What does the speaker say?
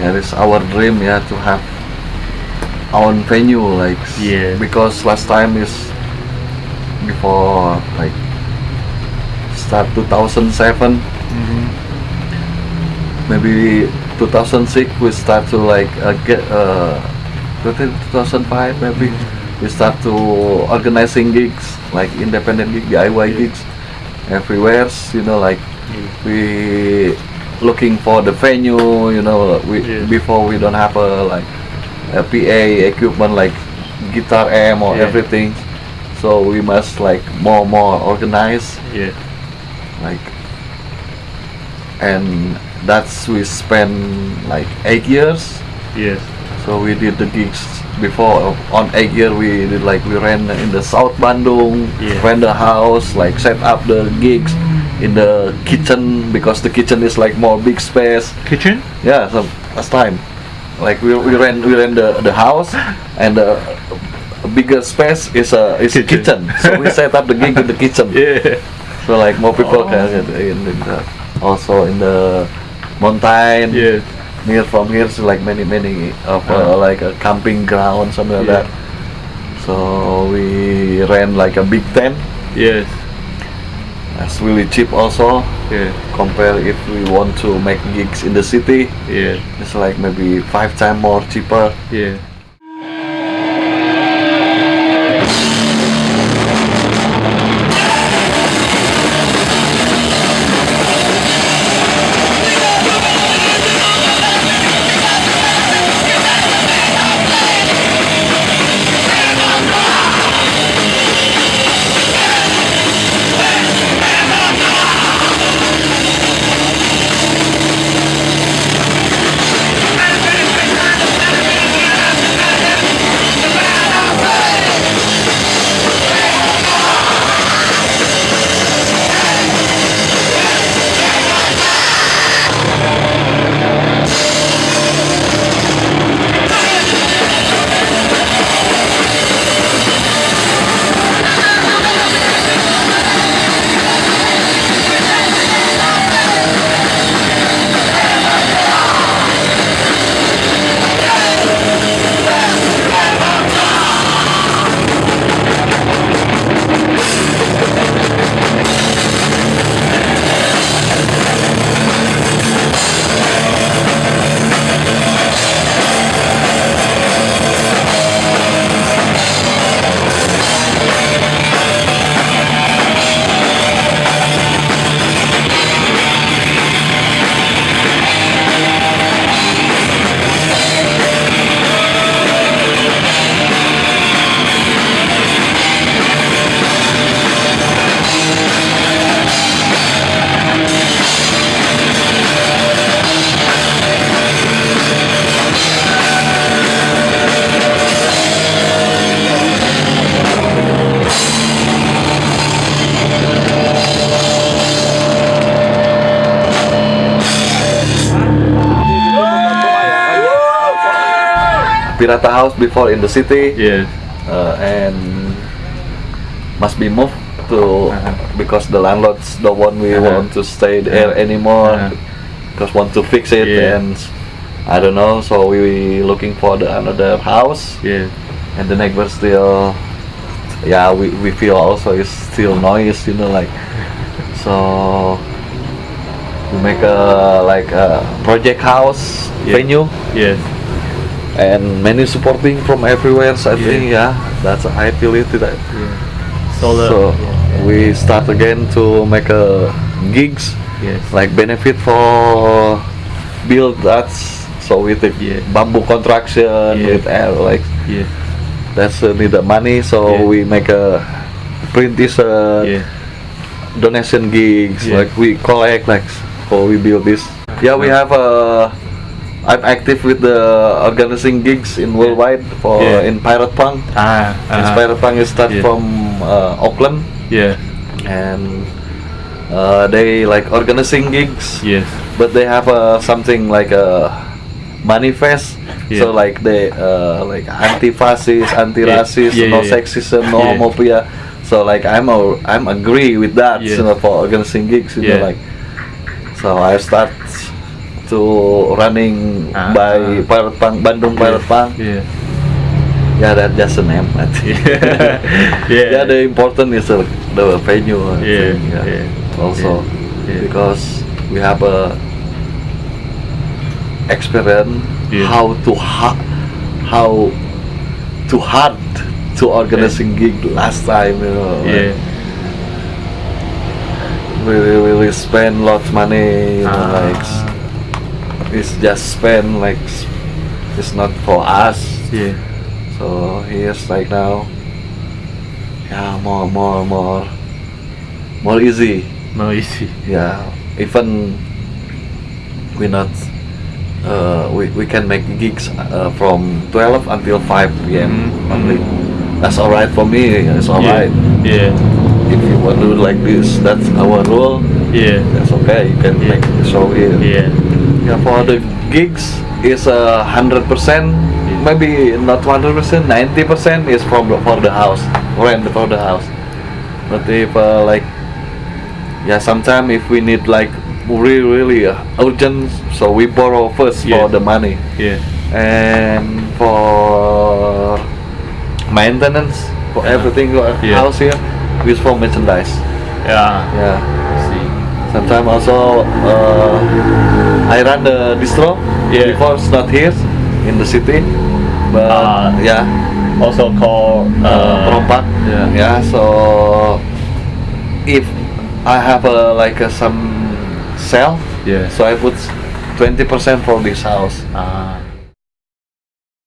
yeah, it's our dream yeah to have our own venue like Yeah. because last time is before like start 2007 Mm-hmm. maybe 2006 we start to like uh, get uh 2005 maybe we start to organizing gigs like independent gig DIY gigs everywhere you know like we looking for the venue you know we Yeah. before we don't have a like a PA equipment like guitar amp or Yeah. everything so we must like more more organized Yeah. like and that's we spend like eight years Yes. so we did the gigs before on eight year we did like we ran in the south bandung Yeah. rent the house like set up the gigs in the kitchen because the kitchen is like more big space Kitchen? yeah so last time like we, we rent we rent the, the house and the bigger space is a is Kitchen. kitchen so we set up the gig in the kitchen Yeah. so like more people Oh. can in, in the, also in the mountain Yes. near from here so like many many of uh, Uh. like a camping ground something like Yeah. that so we rent like a big tent Yes. That's really cheap also Yeah. compare if we want to make gigs in the city Yeah. it's like maybe five times more cheaper Yeah. Pirata house before in the city Yes. uh, and must be moved to Uh-huh. because the landlords don't want we Uh-huh. want to stay there Uh-huh. anymore Uh-huh. because want to fix it Yeah. and I don't know so we looking for the another house Yeah. and the neighbor still yeah we, we feel also it's still noise you know like so we make a like a project house Yeah. venue Yes. And many supporting from everywhere so I Yeah. think yeah that's I feel it that Yeah. Solar. so yeah. we start again to make a gigs Yes. like benefit for build that so with the Yeah. bamboo construction Yeah. with air like Yeah. that's uh, need the money so Yeah. we make a print this uh, Yeah. donation gigs Yeah. like we collect like so we build this yeah we have uh I'm active with the organizing gigs in worldwide for Yeah. in Pirate Punk. Ah. In uh-huh. Pirate Punk is start Yeah. from uh, Auckland Yeah. and uh, they like organizing gigs Yes. but they have uh, something like a manifest Yeah. so like they uh, like anti-fascist anti-racist no sexism no homophobia so like i'm a, i'm agree with that you know for organizing gigs you Yeah. know like so i start to running Ah. by Pirate Punk, Bandung Pirate Punk. Yeah. Yeah, that just a name. I think. Yeah. yeah, the important is the, the venue. I Yeah, think, yeah, Also, yeah, yeah. because we have a experience Yeah. how to ha- how to hard to organizing gig last time. You know, Yeah. really really spend lots money. You know, Ah. like it's just spend like it's not for us. Yeah. So here's like now, yeah, more, more, more, more easy. more easy. Yeah, even we not, uh, we, we can make gigs uh, from 12 until 5 p.m. Mhm. only. That's alright for me. It's alright. Yeah. If you want to do like this, that's our rule. Yeah. That's okay. You can Yeah. make the show here. Yeah. Yeah, for the gigs is a hundred percent, maybe not one hundred percent, ninety percent is from the, for the house, rent for the house. But if uh, like, yeah, sometime if we need like really really uh, urgent, so we borrow first Yeah. for the money, Yeah. and for maintenance for everything for Yeah. house here, we use for merchandise. Yeah. Yeah. Sometimes also uh, I run the distro Yeah. before it's not here in the city, but Ah. yeah, Also called uh, perompak. Yeah. Yeah, so if I have a like a, some sale, Yeah. so I put twenty percent for this house. Ah.